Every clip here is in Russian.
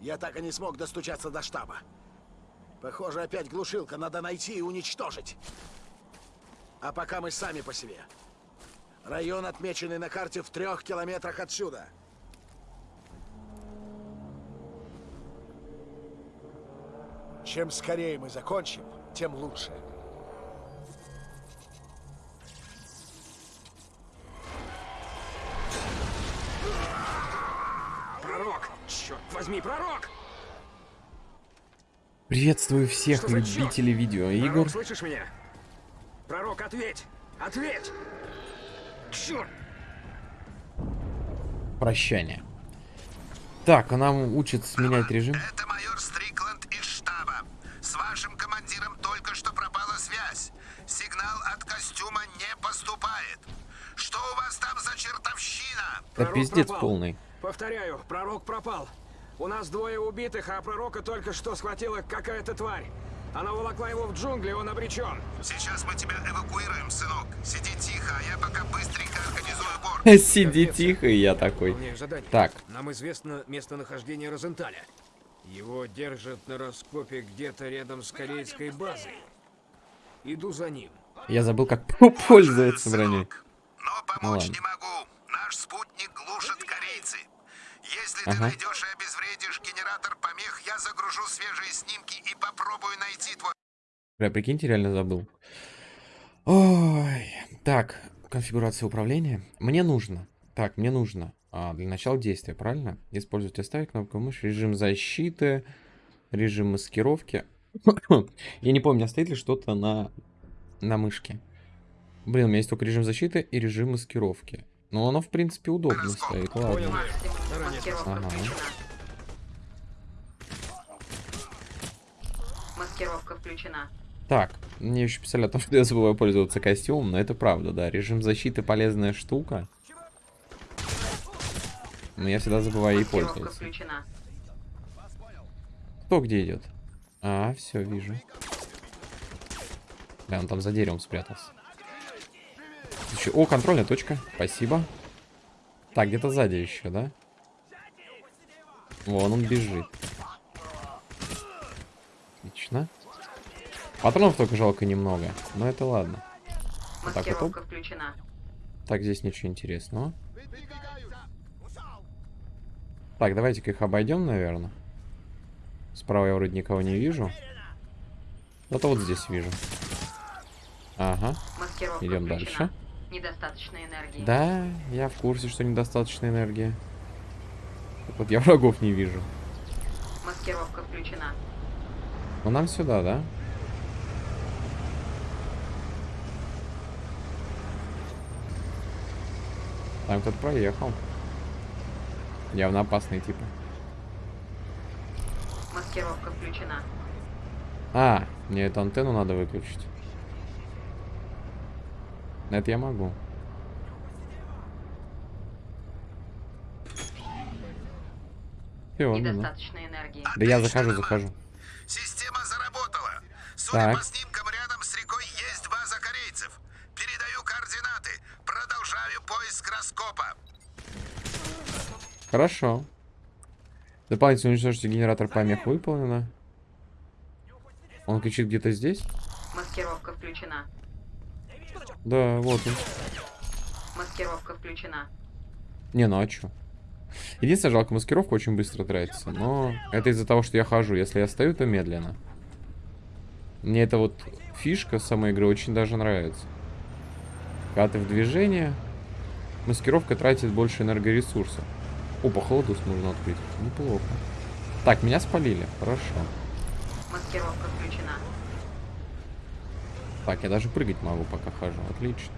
Я так и не смог достучаться до штаба. Похоже, опять глушилка. Надо найти и уничтожить. А пока мы сами по себе. Район, отмеченный на карте в трех километрах отсюда. Чем скорее мы закончим, тем лучше. Возьми, пророк! Приветствую всех Что любителей видеоигр. Пророк, слышишь меня? Пророк, ответь! Ответь! Черт! Прощание. Так, она учит сменять режим. Это майор Стрикланд из штаба. С вашим командиром только что пропала связь. Сигнал от костюма не поступает. Что у вас там за чертовщина? Это Пророк пиздец пропал. полный. Повторяю, пророк пропал. У нас двое убитых, а пророка только что схватила какая-то тварь. Она волокла его в джунгли, он обречен. Сейчас мы тебя эвакуируем, сынок. Сиди тихо, а я пока быстренько организую борт. Сиди тихо, я такой. Так. Нам известно местонахождение Розенталя. Его держат на раскопе где-то рядом с корейской базой. Иду за ним. Я забыл, как пользоваться броней. Но помочь не могу. Наш спутник глушат корейцы. Если ты Ага. найдешь и обезвредишь генератор помех, я загружу свежие снимки и попробую найти твой... Бля, прикиньте, реально забыл. Ой. Так, конфигурация управления. Мне нужно. Так, мне нужно. а, для начала действия, правильно? Использовать оставить кнопку мыши, режим защиты, режим маскировки. Я не помню, стоит ли что-то на, на мышке. Блин, у меня есть только режим защиты и режим маскировки. Но оно, в принципе, удобно стоит. Ладно. Маскировка Ага. включена. Маскировка включена. Так, мне еще писали о том, что я забываю пользоваться костюмом, но это правда, да. Режим защиты полезная штука. Но я всегда забываю ей пользоваться. включена. Кто где идет? А, все, вижу. Бля, он там за деревом спрятался. Еще... О, контрольная точка. Спасибо. Так, где-то сзади еще, да? Вон он бежит. Отлично. Патронов только жалко немного. Но это ладно. Вот так вот. оп. Маскировка включена. Так, здесь ничего интересного. Так, давайте-ка их обойдем, наверное. Справа я вроде никого не вижу. Зато вот здесь вижу. Ага. Идем дальше. Недостаточно энергии. Да, я в курсе, что недостаточно энергии. Вот я врагов не вижу. Маскировка включена. Но нам сюда, да? Там кто-то проехал. Явно опасный типа. Маскировка включена. А, мне эту антенну надо выключить. Это я могу. Ну, ну. Недостаточно энергии. Да я захожу, захожу. Система заработала. Судя Так. по снимкам, рядом с рекой есть база корейцев. Передаю координаты. Продолжаю поиск раскопа. Хорошо. Дополнительно уничтожите генератор помех выполнено. Он кричит где-то здесь? Маскировка включена. Да, вот он. Маскировка включена. Не, ну а чё? Единственное, жалко, маскировка очень быстро тратится. Но это из-за того, что я хожу. Если я стою, то медленно. Мне эта вот фишка самой игры очень даже нравится. Когда ты в движении, маскировка тратит больше энергоресурсов. Опа, холодус можно открыть. Неплохо. Так, меня спалили. Хорошо. Маскировка включена. Так, я даже прыгать могу, пока хожу. Отлично.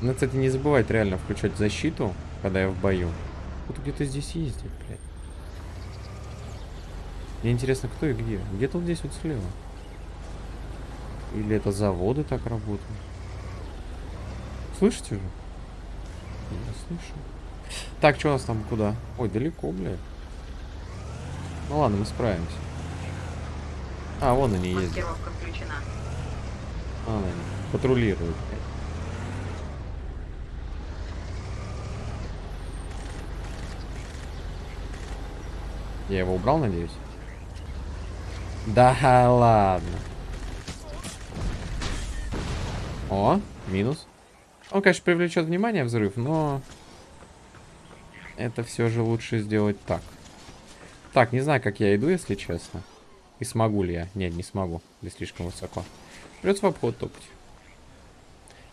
Надо, кстати, не забывать реально включать защиту, когда я в бою. Вот где-то здесь ездит, блядь. Мне интересно, кто и где. Где-то вот здесь вот слева. Или это заводы так работают. Слышите же? Я слышу. Так, что у нас там куда? Ой, далеко, блядь. Ну ладно, мы справимся. А, вон они ездят. Маскировка включена. Вон они. Патрулируют. Я его убрал, надеюсь? Да ладно. О, минус. Он, конечно, привлечет внимание взрыв, но... Это все же лучше сделать так. Так, не знаю, как я иду, если честно. И смогу ли я? Нет, не смогу. Здесь слишком высоко. Придется в обход топать.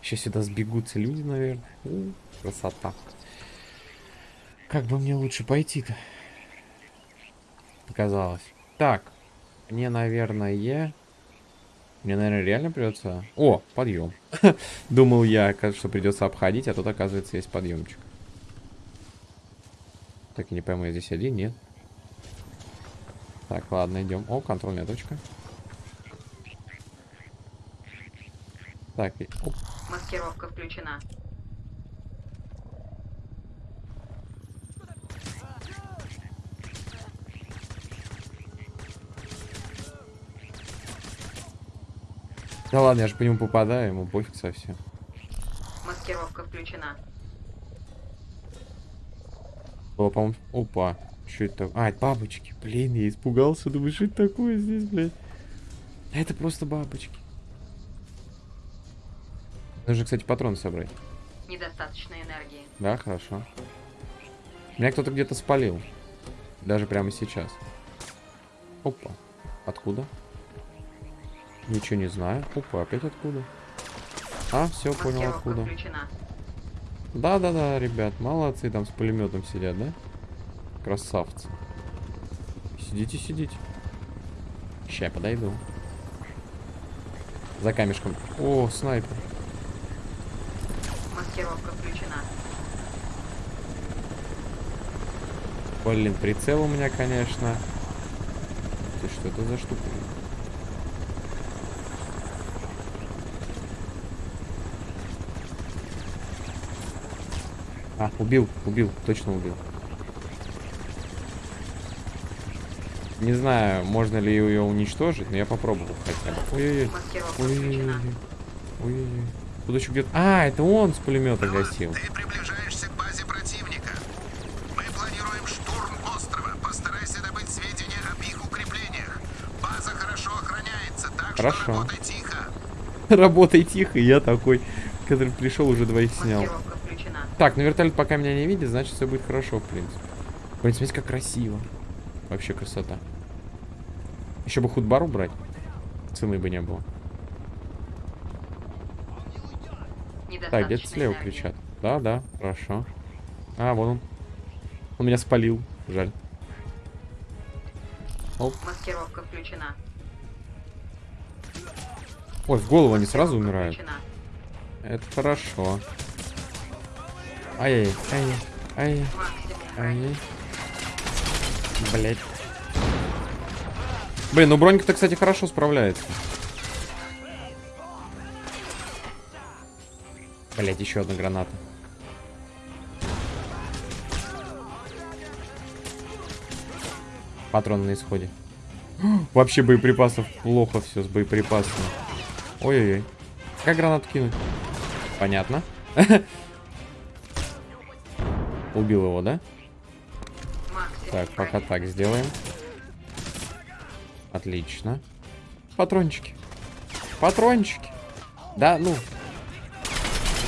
Сейчас сюда сбегутся люди, наверное. У, красота. Как бы мне лучше пойти-то? Показалось. Так. Мне, наверное... Мне, наверное, реально придется... О, подъем. Думал я, что придется обходить, а тут, оказывается, есть подъемчик. Так, я не пойму, я здесь один? Нет. Так, ладно, идем. О, контрольная точка. Так, и... Оп. Маскировка включена. Да ладно, я же по нему попадаю, ему пофиг совсем. Маскировка включена. Было, по-моему... Опа. Что это такое? А, это бабочки. Блин, я испугался. Думаю, что это такое здесь, блядь? Это просто бабочки. Нужно, кстати, патрон собрать. Недостаточно энергии. Да, хорошо. Меня кто-то где-то спалил. Даже прямо сейчас. Опа. Откуда? Ничего не знаю. Опа, опять откуда? А, все, понял откуда. Да-да-да, ребят, молодцы, там с пулеметом сидят, да? Красавцы. Сидите, сидите. Ща, я подойду. За камешком. О, снайпер. Маскировка включена. Блин, прицел у меня, конечно. Ты что это за штука? А, убил, убил, точно убил. Не знаю, можно ли ее уничтожить, но я попробовал хотя бы. Ой-ой-ой. Ой-ой-ой. Тут еще где-то... А, это он с пулемета гасил. Ты приближаешься к базе противника. Мы планируем штурм острова. Постарайся добыть сведения об их укреплениях. База хорошо охраняется, так Хорошо. что работай тихо. Работай тихо, я такой, который пришел, уже двоих снял. Так, ну вертолет пока меня не видит, значит все будет хорошо, в принципе. Блин, смотрите, как красиво. Вообще красота. Еще бы худбар убрать. Цены бы не было. Так, где-то слева кричат. Да, да, хорошо. А, вон он. Он меня спалил. Жаль. Маскировка включена. Ой, в голову они сразу умирают. включена. Это хорошо. Ай-яй, ай, ай, Максимум ай. брони. Блять. Блин, ну бронька-то, кстати, хорошо справляется. Блять, еще одна граната. Патрон на исходе. Вообще боеприпасов плохо все с боеприпасами. Ой-ой-ой. Как гранату кинуть? Понятно. Убил его, да? Так, пока так сделаем. Отлично. Патрончики. Патрончики. Да, ну.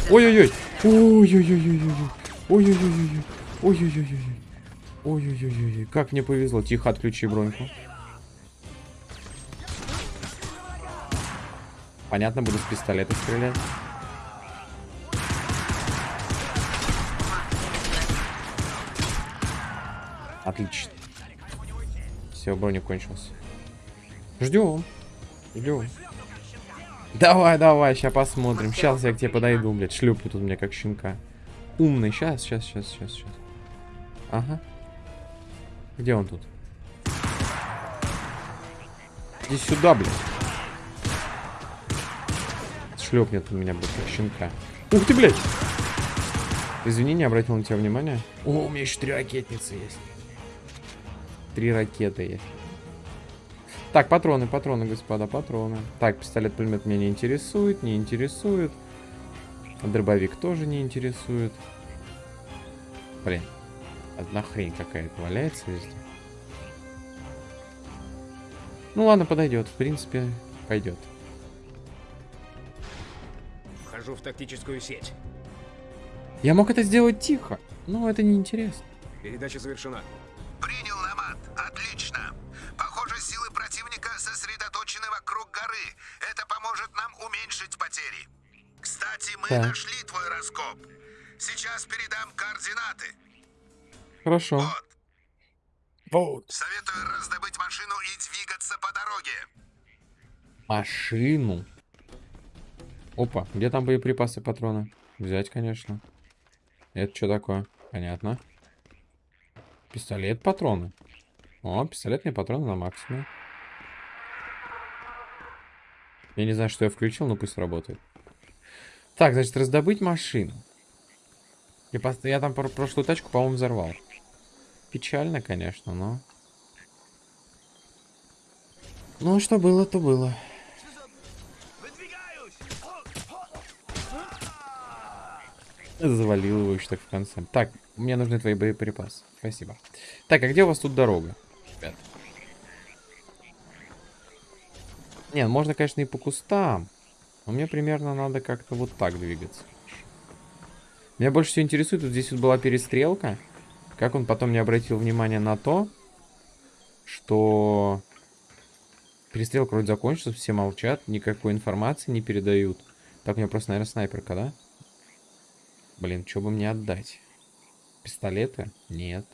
Ой-ой-ой. Ой-ой-ой-ой-ой. Ой-ой-ой-ой. Ой-ой-ой-ой. Ой-ой-ой-ой. Как мне повезло. Тихо, отключи броньку. Понятно, буду с пистолета стрелять. Отлично. Все, броник кончился. Ждем. Ждем. Давай, давай, сейчас посмотрим. Сейчас я к тебе подойду, блядь. Шлюплю тут меня как щенка. Умный. Сейчас, сейчас, сейчас, сейчас, сейчас. Ага. Где он тут? Иди сюда, блядь. Шлепнет он меня, блядь, как щенка. Ух ты, блядь! Извини, не обратил на тебя внимания. О, у меня еще три ракетницы есть. Три ракеты есть. Так, патроны, патроны, господа, патроны. Так, пистолет-пулемет меня не интересует, не интересует. Дробовик тоже не интересует. Блин, одна хрень какая-то валяется везде. Ну ладно, подойдет. В принципе, пойдет. Вхожу в тактическую сеть. Я мог это сделать тихо, но это неинтересно. Передача завершена. Потери. Кстати, мы Так. нашли твой раскоп. Сейчас передам координаты. Хорошо. Вот. Вот. Советую раздобыть машину и двигаться по дороге. Машину. Опа, где там боеприпасы, патроны? Взять, конечно. Это что такое? Понятно. Пистолет, патроны. О, пистолетные патроны на максимуме. Я не знаю, что я включил, но пусть работает. Так, значит, раздобыть машину. Я, пос- я там про- прошлую тачку, по-моему, взорвал. Печально, конечно, но... Ну, что было, то было. Завалил его еще так в конце. Так, мне нужны твои боеприпасы. Спасибо. Так, а где у вас тут дорога? Ребят. Не, можно, конечно, и по кустам. Но мне примерно надо как-то вот так двигаться. Меня больше всего интересует, вот здесь вот была перестрелка. Как он потом не обратил внимания на то, что перестрелка вроде закончилась, все молчат, никакой информации не передают. Так, у меня просто, наверное, снайперка, да? Блин, что бы мне отдать? Пистолеты? Нет.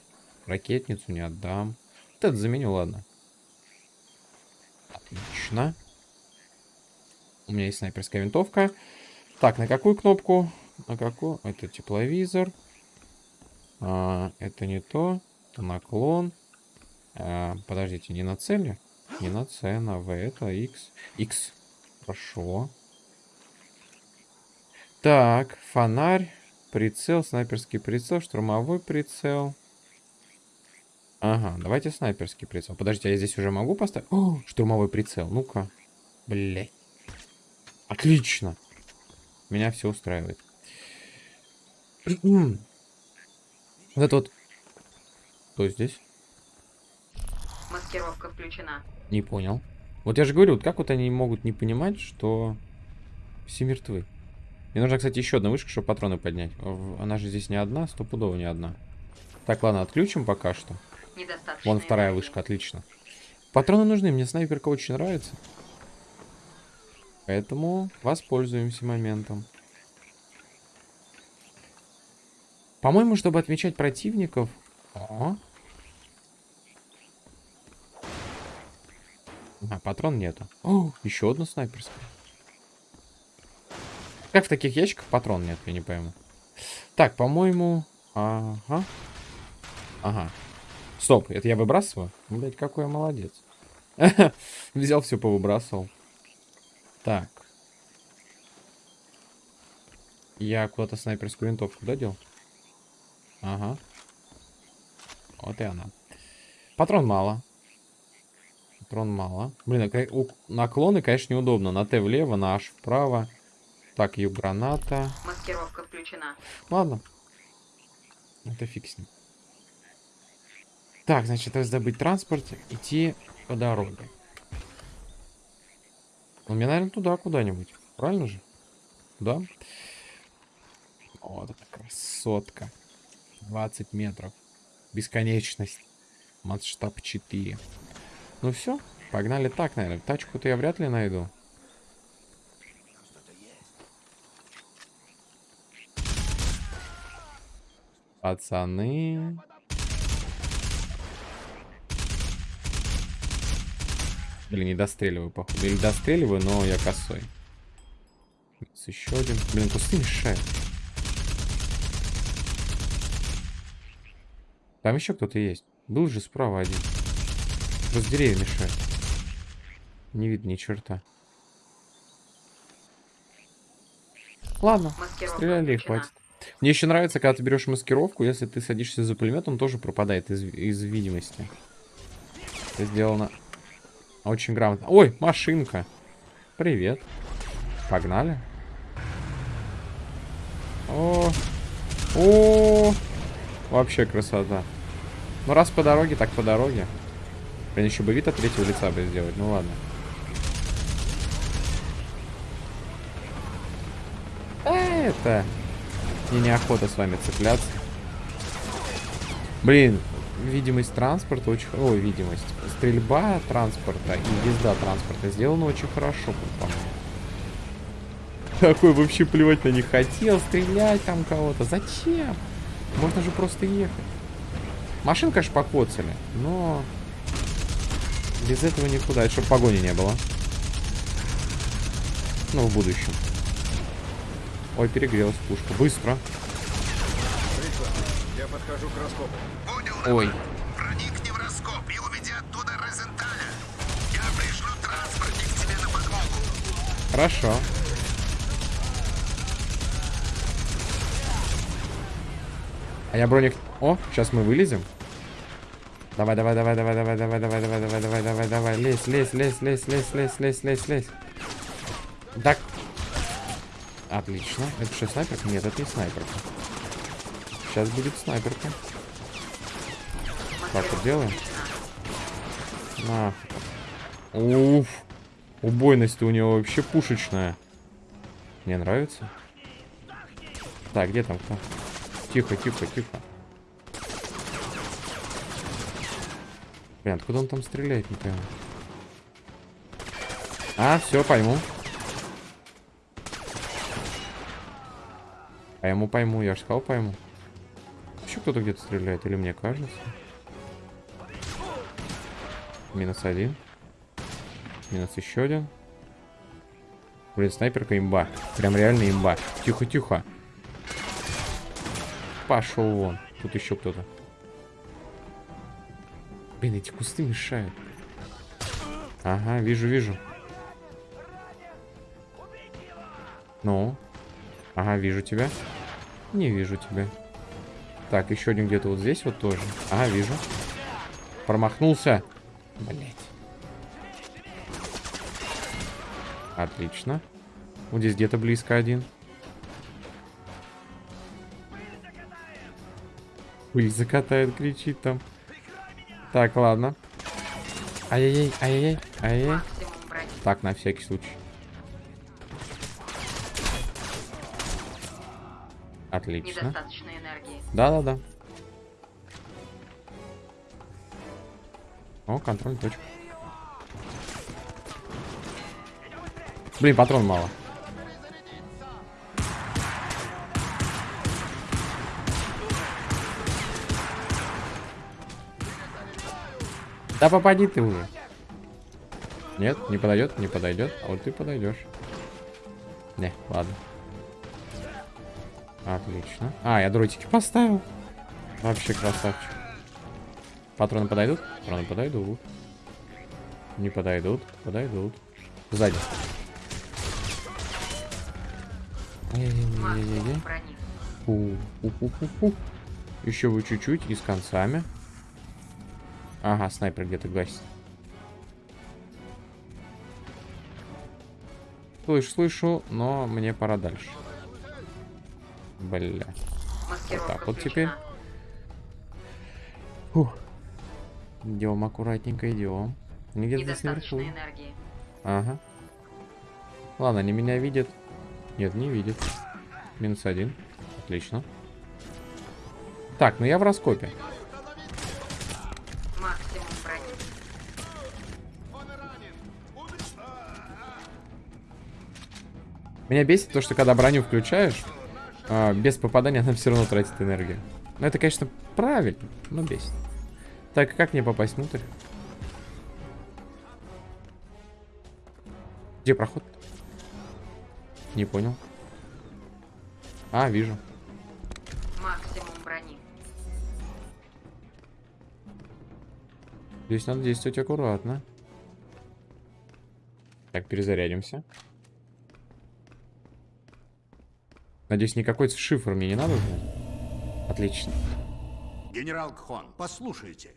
Ракетницу не отдам. Вот это заменю, ладно. Отлично. У меня есть снайперская винтовка. Так, на какую кнопку? На какую? Это тепловизор. А, это не то. Это наклон. А, подождите, не на цели? Не на C, на V, это X. X. Хорошо. Так, фонарь, прицел, снайперский прицел, штурмовой прицел. Ага, давайте снайперский прицел. Подождите, а я здесь уже могу поставить? О, штурмовой прицел, ну-ка. Блять. Отлично. Меня все устраивает. вот это вот. Кто здесь? Маскировка включена. Не понял. Вот я же говорю, вот как вот они могут не понимать, что все мертвы. Мне нужна, кстати, еще одна вышка, чтобы патроны поднять. Она же здесь не одна, стопудово не одна. Так, ладно, отключим пока что. Недостаточно. Вон вторая вышка, отлично. Патроны нужны, мне снайперка очень нравится. Поэтому воспользуемся моментом. По-моему, чтобы отмечать противников... О. А, патрон нету. О, еще одна снайперская. Как в таких ящиках патрон нет, я не пойму. Так, по-моему... Ага. Ага. Стоп, это я выбрасываю? Блять, какой я молодец. Взял все, повыбрасывал. Так. Я куда-то снайперскую винтовку додел? Ага. Вот и она. Патрон мало. Патрон мало. Блин, а наклоны, конечно, неудобно. На Т влево, на H вправо. Так, ю граната. Маскировка включена. Ладно. Это фиг с ним. Так, значит, раздобыть транспорт, идти по дороге. Ну, мне, наверное, туда куда-нибудь. Правильно же? Да? Вот это красотка. 20 метров. Бесконечность. Масштаб 4. Ну все, погнали так, наверное. Тачку-то я вряд ли найду. Пацаны. Блин, не достреливаю, походу. Или достреливаю, но я косой. Минус еще один. Блин, кусты мешают. Там еще кто-то есть. Был же справа один. Просто деревья мешают. Не видно ни черта. Ладно, Маскировка стреляли и хватит. Мне еще нравится, когда ты берешь маскировку, если ты садишься за пулемет, он тоже пропадает из, из видимости. Это сделано очень грамотно. Ой, машинка. Привет. Погнали. О, о, вообще красота. Ну раз по дороге, так по дороге. Блин, еще бы вид от третьего лица бы сделать. Ну ладно. Это... Мне неохота с вами цепляться. Блин, видимость транспорта очень... Ой, видимость. Стрельба транспорта и езда транспорта сделана очень хорошо, по-моему. Такой вообще плевать на них хотел, стрелять там кого-то. Зачем? Можно же просто ехать. Машин, конечно, покоцали, но... Без этого никуда, чтобы погони не было. Ну, в будущем. Ой, перегрелась пушка. Быстро. Я подхожу к раскопу. Ой. проникни в раскоп и уведи оттуда Розенталя. Я пришлю транспортник тебе на подмогу. Хорошо. А я броник... О, сейчас мы вылезем. Давай, давай, давай, давай, давай, давай, давай, давай, давай, давай, давай, давай. Лезь, лезь, лезь, лезь, лезь, лезь, лезь, лезь, лезь. Так. Отлично. Это что, снайперка? Нет, это не снайперка. Сейчас будет снайперка. Так, вот делаем. На. Уф. Убойность у него вообще пушечная. Мне нравится. Так, где там кто? Тихо, тихо, тихо. Блин, откуда он там стреляет, не пойму. А, все, пойму. А ему пойму, я же сказал пойму. Еще кто-то где-то стреляет, или мне кажется? Минус один. Минус еще один. Блин, снайперка имба. Прям реально имба. Тихо, тихо. Пошел вон. Тут еще кто-то. Блин, эти кусты мешают. Ага, вижу, вижу. Ну. Ага, вижу тебя. Не вижу тебя. Так, еще один где-то вот здесь вот тоже. Ага, вижу. Промахнулся. Блять. Отлично. Вот здесь где-то близко один. Пыль закатает, кричит там. Так, ладно. Ай-яй-яй, ай-яй-яй, ай-яй. Так, на всякий случай. Отлично. Недостаточно энергии. Да-да-да. О, контроль точка. Блин, патрон мало. Да попади ты уже. Нет, не подойдет, не подойдет. А вот ты подойдешь. Не, ладно. Отлично. А, я дротики поставил. Вообще красавчик. Патроны подойдут? Патроны подойдут. Не подойдут? Подойдут. Сзади. Еще вы чуть-чуть и с концами. Ага, снайпер где-то гасит. Слышу, слышу, но мне пора дальше. Бля. Маскировка так вот теперь. Фух. Идем аккуратненько, идем. Они где-то здесь наверху. энергии. Ага. Ладно, они меня видят. Нет, не видят. Минус один. Отлично. Так, ну я в раскопе. Меня бесит то, что когда броню включаешь, а, без попадания она все равно тратит энергию. Ну, это, конечно, правильно, но бесит. Так, как мне попасть внутрь? Где проход? Не понял. А, вижу. Максимум брони. Здесь надо действовать аккуратно. Так, перезарядимся. Надеюсь, никакой шифр мне не надо? Отлично. Генерал Кхон, послушайте.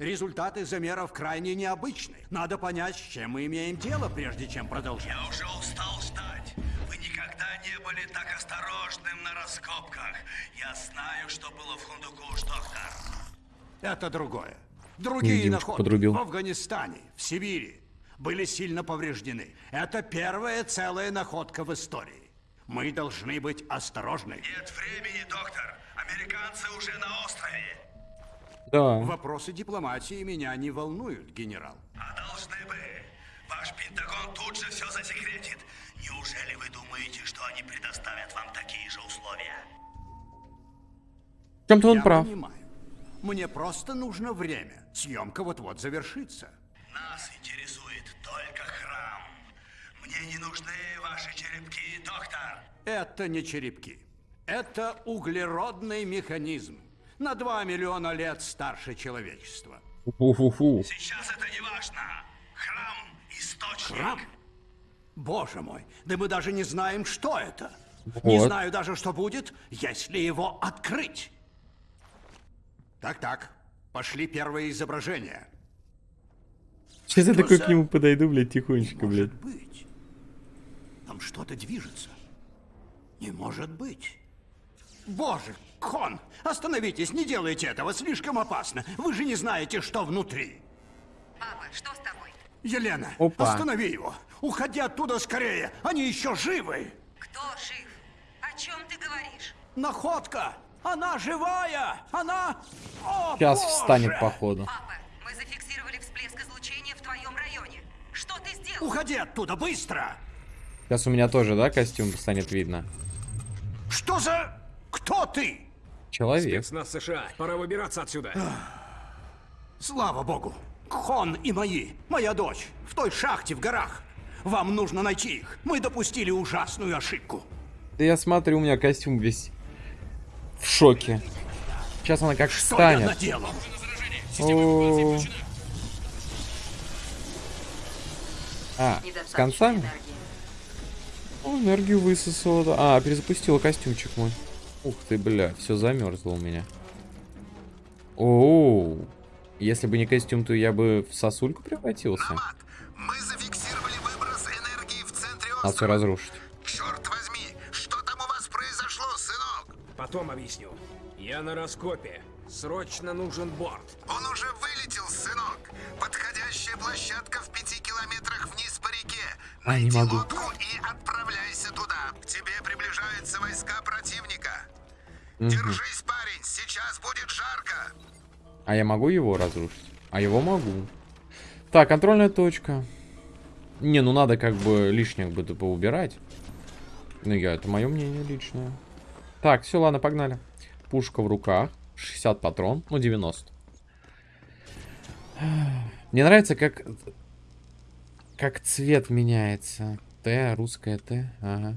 Результаты замеров крайне необычны. Надо понять, с чем мы имеем дело, прежде чем продолжать. Я уже устал ждать. Вы никогда не были так осторожным на раскопках. Я знаю, что было в Хундукуш, доктор. Это другое. Другие находки подрубил. в Афганистане, в Сибири были сильно повреждены. Это первая целая находка в истории. Мы должны быть осторожны. Нет времени, доктор. Американцы уже на острове. Да. Вопросы дипломатии меня не волнуют, генерал. А должны бы. Ваш Пентагон тут же все засекретит. Неужели вы думаете, что они предоставят вам такие же условия? В чем-то он Я прав. понимаю. Мне просто нужно время. Съемка вот-вот завершится. Нас интересует только храм. Мне не нужны ваши черепки, доктор. Это не черепки. Это углеродный механизм. На 2 миллиона лет старше человечества. Фу-фу-фу. Сейчас это не важно. Храм – источник. Храм? Боже мой, да мы даже не знаем, что это. Не Вот. знаю даже, что будет, если его открыть. Так-так, пошли первые изображения. Сейчас я Что такой за- к нему подойду, блядь, тихонечко, блядь. Может быть. Там что-то движется. Не может быть. Боже, Кон, остановитесь, не делайте этого, слишком опасно. Вы же не знаете, что внутри. Папа, что с тобой? Елена, Опа. останови его. Уходи оттуда скорее, они еще живы. Кто жив? О чем ты говоришь? Находка! Она живая! Она... О, Сейчас Боже! встанет, походу. Папа, мы зафиксировали всплеск излучения в твоем районе. Что ты сделал? Уходи оттуда, быстро! Сейчас у меня тоже, да, костюм станет видно? Что за... Кто ты? Человек. Спецназ США. Пора выбираться отсюда. Слава богу! Хон и мои, моя дочь, в той шахте в горах. Вам нужно найти их. Мы допустили ужасную ошибку. Да я смотрю, у меня костюм весь в шоке. Сейчас она как Что я встанет. наделал? О. А, с концами? О, энергию высосала. А, перезапустила костюмчик мой. Ух ты, бля, все замерзло у меня. Оу. Если бы не костюм, то я бы в сосульку превратился. Мы зафиксировали выброс энергии в центре Надо все острова. разрушить. Черт возьми, что там у вас произошло, сынок? Потом объясню. Я на раскопе. Срочно нужен борт. Он уже вылетел, сынок. Подходящая площадка в пяти километрах вниз по реке. А, не могу. лодку Держись, парень, сейчас будет жарко. А я могу его разрушить? А его могу. Так, контрольная точка. Не, ну надо как бы лишних бы поубирать. Ну, я, это мое мнение личное. Так, все, ладно, погнали. Пушка в руках. 60 патрон. Ну, 90. Мне нравится, как... Как цвет меняется. Т, русская Т. Ага.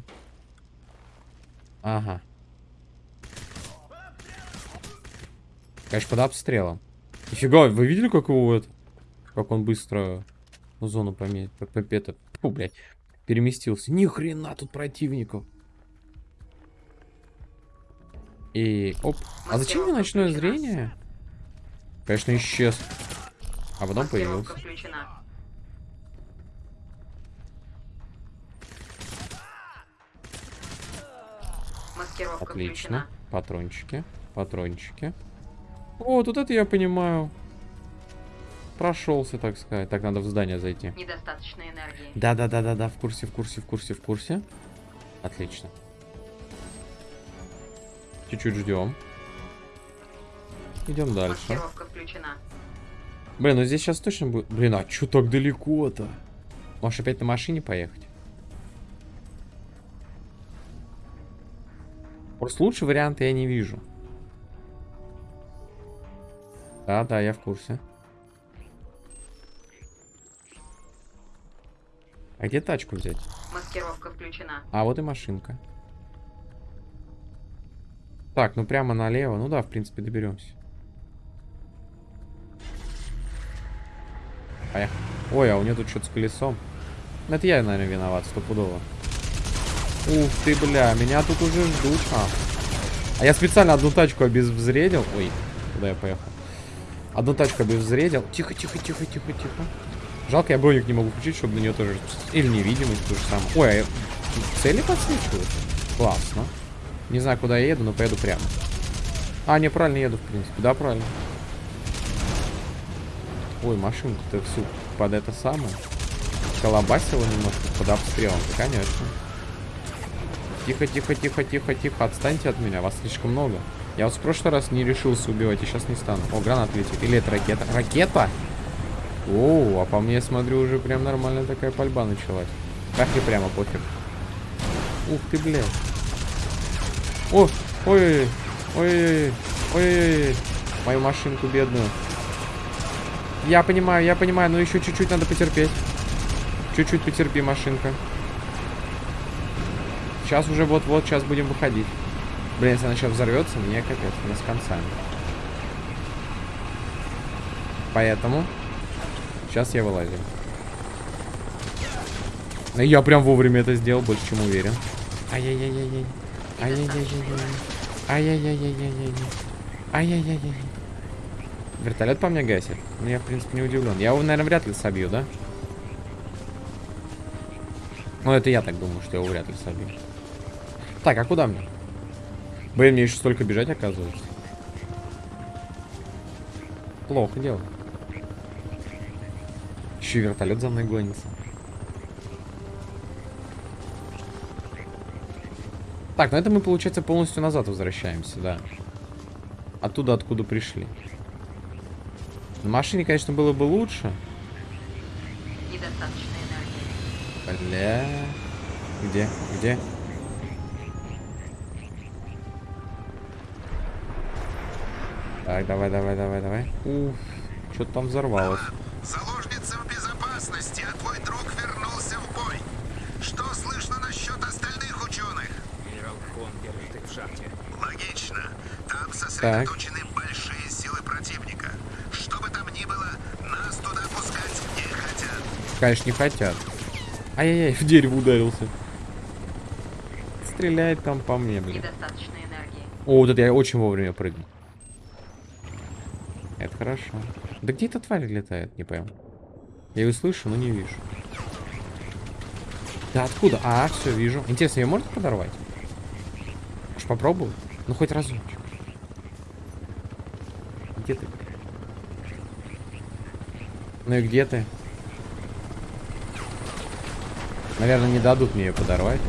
Ага. Конечно, под обстрелом. Нифига, вы видели, как его это... Как он быстро зону поменяет? Это... Фу, блядь. Переместился. Ни хрена тут противников. И... Оп. А зачем мне ночное зрение? Конечно, исчез. А потом появился. Отлично. Патрончики. Патрончики. О, тут это я понимаю. Прошелся, так сказать. Так, надо в здание зайти. Недостаточно энергии. Да-да-да-да-да, в курсе, в курсе, в курсе, в курсе. Отлично. Чуть-чуть ждем. Идем дальше. Блин, ну здесь сейчас точно будет... Блин, а чё так далеко-то? Можешь опять на машине поехать? Просто лучше варианта я не вижу. Да, да, я в курсе. А где тачку взять? Маскировка включена. А, вот и машинка. Так, ну прямо налево. Ну да, в принципе, доберемся. Поехали. Ой, а у нее тут что-то с колесом. Это я, наверное, виноват, стопудово. Ух ты, бля, меня тут уже ждут. А, а я специально одну тачку обезвредил. Ой, куда я поехал? Одну тачку обезвредил. Тихо, тихо, тихо, тихо, тихо. Жалко, я броник не могу включить, чтобы на нее тоже... Или невидимость, то же самое. Ой, а цели подсвечивают? Классно. Не знаю, куда я еду, но поеду прямо. А, не, правильно еду, в принципе. Да, правильно. Ой, машинку-то всю под это самое. Колобасила немножко под обстрелом. Да, конечно. Тихо, тихо, тихо, тихо, тихо. Отстаньте от меня, вас слишком много. Я вот в прошлый раз не решился убивать, и сейчас не стану. О, гранат летит. Или это ракета? Ракета? О, а по мне, смотрю, уже прям нормальная такая пальба началась. Так и прямо пофиг. Ух ты, блядь. О, ой, ой, ой, ой, мою машинку бедную. Я понимаю, я понимаю, но еще чуть-чуть надо потерпеть. Чуть-чуть потерпи, машинка. Сейчас уже вот-вот, сейчас будем выходить. Блин, если она сейчас взорвется, мне капец, мне с концами. Поэтому сейчас я вылазим. Ну, Я прям вовремя это сделал, больше чем уверен. Ай-яй-яй-яй-яй. Ай-яй-яй-яй-яй. Ай-яй-яй-яй-яй-яй. Ай-яй-яй-яй. Вертолет по мне гасит? Ну, я, в принципе, не удивлен. Я его, наверное, вряд ли собью, да? Ну, это я так думаю, что я его вряд ли собью. Так, а куда мне? Блин, мне еще столько бежать, оказывается. Плохо дело. Еще и вертолет за мной гонится. Так, ну это мы, получается, полностью назад возвращаемся, да. Оттуда, откуда пришли. На машине, конечно, было бы лучше. Недостаточно энергии. Бля. Где? Где? Так, давай, давай, давай, давай. Уф, что-то там взорвалось. Заложница в безопасности, а твой друг вернулся в бой. Что слышно насчет остальных ученых? Генерал Хон держит их в шахте. Логично. Там сосредоточены большие силы противника. Что бы там ни было, нас туда пускать не хотят. Конечно, не хотят. Ай-яй-яй, в дерево ударился. Стреляет там по мне, блин. Недостаточно энергии. О, вот это я очень вовремя прыгну. Это хорошо. Да где эта тварь летает, не пойму. Я ее слышу, но не вижу. Да откуда? А, все, вижу. Интересно, ее можно подорвать? Уж попробую. Ну, хоть разочек. Где ты? Ну и где ты? Наверное, не дадут мне ее подорвать.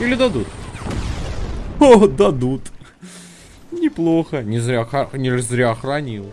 Или дадут? О, дадут. Неплохо. Не зря, не зря хранил.